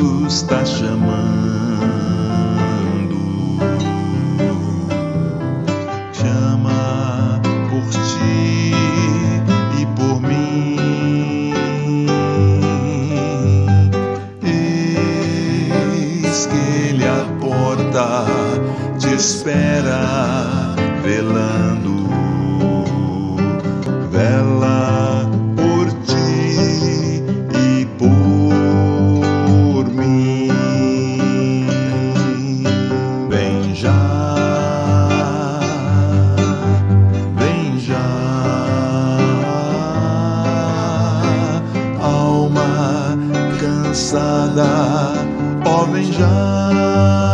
Está chamando. Chama por ti e por mim. Eis que ele é a porta te espera, velando. Vela por ti e por cansada, ó oh, vem já.